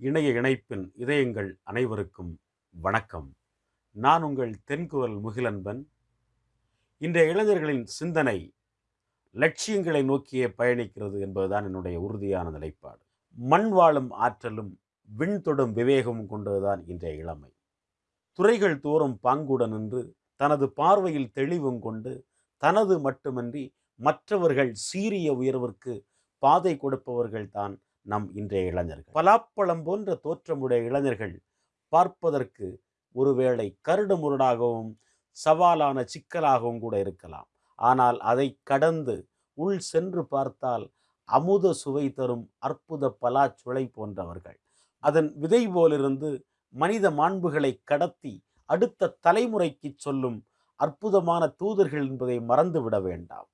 இணைய இணைப்பின் இதயங்கள் அனைவருக்கும் வணக்கம். நான் உங்கள் தென்குரல் முகிலன்பன். இன்றைய இளைஞர்களின் சிந்தனை லட்சியங்களை நோக்கியே பயணிக்கிறது என்பதுதான் என்னுடைய உறுதியான நிலைப்பாடு. மண் வாழும் ஆற்றலும் விண்தொடும் விவேகமும் கொண்டதுதான் இன்றைய இளமை. துறைகள் தோறும் பாங்குடன் நின்று தனது பார்வையில் தெளிவும் கொண்டு தனது மட்டுமன்றி மற்றவர்கள் சீரிய உயர்விற்கு பாதை கொடுப்பவர்கள் தான் நம் இன்றைய இளைஞர்கள். பலாப்பழம் போன்ற தோற்றமுடைய இளைஞர்கள் பார்ப்பதற்கு ஒருவேளை கருடு முரடாகவும் சவாலான சிக்கலாகவும் கூட இருக்கலாம். ஆனால் அதை கடந்து உள் சென்று பார்த்தால் அமுத சுவை தரும் அற்புத பலாச்சுளை போன்றவர்கள். அதன் விதை போலிருந்து மனித மாண்புகளை கடத்தி அடுத்த தலைமுறைக்கு சொல்லும் அற்புதமான தூதர்கள் என்பதை மறந்துவிட வேண்டாம்.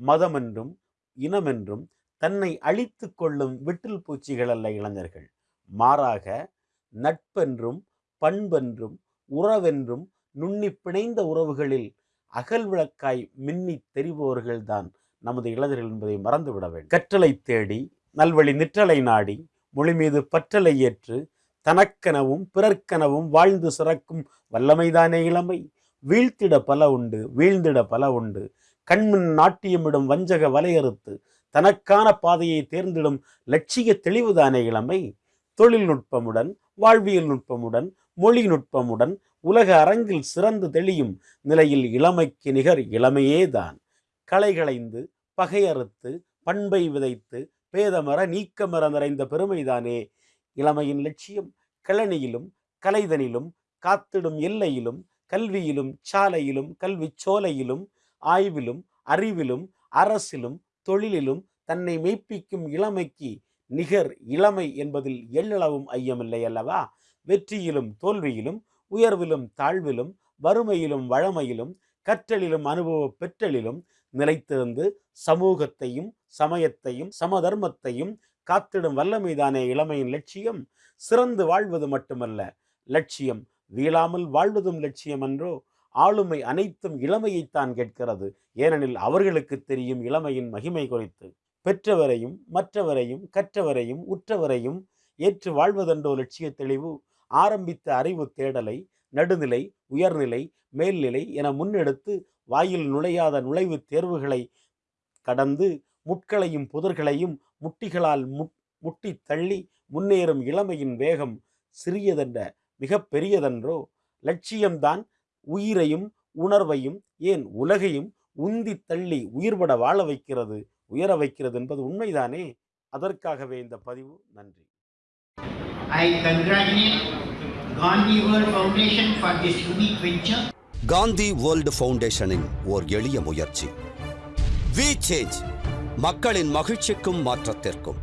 மதமென்றும் இனமென்றும் தன்னை அழித்து கொள்ளும் விட்டில் பூச்சிகள் அல்ல இளைஞர்கள். மாறாக நட்பென்றும் பண்பென்றும் உறவென்றும் நுண்ணி பிணைந்த உறவுகளில் அகல் விளக்காய் மின்னி தெரிபவர்கள்தான் நமது இளைஞர்கள் என்பதை மறந்துவிட வேண்டும். கற்றலை தேடி நல்வழி நிற்றலை நாடி மொழி மீது பற்றலை ஏற்று தனக்கெனவும் பிறர்க்கெனவும் வாழ்ந்து சிறக்கும் வல்லமைதானே இளமை. வீழ்த்திட பல உண்டு வீழ்ந்திட பல உண்டு கண்மின் நாட்டியமிடும் வஞ்சக வலையறுத்து தனக்கான பாதையை தேர்ந்திடும் லட்சிய தெளிவுதானே இளமை? தொழில்நுட்பமுடன் வாழ்வியல் நுட்பமுடன் மொழி நுட்பமுடன் உலக அரங்கில் சிறந்து தெளியும் நிலையில் இளமைக்கு நிகர் இளமையேதான். களைகளைந்து பகையறுத்து பண்பை விதைத்து பேதமர நீக்கமர நிறைந்த பெருமைதானே? இளமையின் லட்சியம் கிளனியிலும் கலைதனிலும் காத்திடும் எல்லையிலும் கல்வியிலும் சாலையிலும் கல்வி சோலையிலும் ஆய்விலும் அறிவிலும் அரசிலும் தொழிலிலும் தன்னை மெய்ப்பிக்கும் இளமைக்கு நிகர் இளமை என்பதில் எள்ளளவும் ஐயமில்லை அல்லவா? வெற்றியிலும் தோல்வியிலும் உயர்விலும் தாழ்விலும் வறுமையிலும் வழமையிலும் கற்றலிலும் அனுபவ பெற்றலிலும் நிலைத்திருந்து சமூகத்தையும் சமயத்தையும் சமதர்மத்தையும் காத்திடும் வல்லமைதானே இளமையின் லட்சியம்? சிறந்து வாழ்வது மட்டுமல்ல லட்சியம் வீழாமல் வாழ்வதும் லட்சியம் என்றோ ஆளுமை அனைத்தும் இளமையைத்தான் கேட்கிறது. ஏனெனில் அவர்களுக்கு தெரியும் இளமையின் மகிமை குறித்து. பெற்றவரையும் மற்றவரையும் கற்றவரையும் உற்றவரையும் ஏற்று வாழ்வதென்றோ லட்சிய தெளிவு ஆரம்பித்த அறிவு தேடலை நடுநிலை உயர்நிலை மேல்நிலை என முன்னெடுத்து வாயில் நுழையாத நுழைவுத் தேர்வுகளை கடந்து முட்களையும் புதர்களையும் முட்டிகளால் முட்டி தள்ளி முன்னேறும் இளமையின் வேகம் சிறியதென்ற மிக பெரியதென்றோ லட்சியம்தான் உயிரையும் உணர்வையும் ஏன் உலகையும் உந்தி தள்ளி உயிர்பட வாழ வைக்கிறது உயர வைக்கிறது என்பது உண்மைதானே? அதற்காகவே இந்த பதிவு. நன்றி. I congratulate Gandhi World Foundation for this unique venture. Gandhi world ஃபவுண்டேஷனின் ஓர் எளிய முயற்சி. வி சேஞ்ச் மக்களின் மகிழ்ச்சிக்கும் மாற்றத்திற்கும்.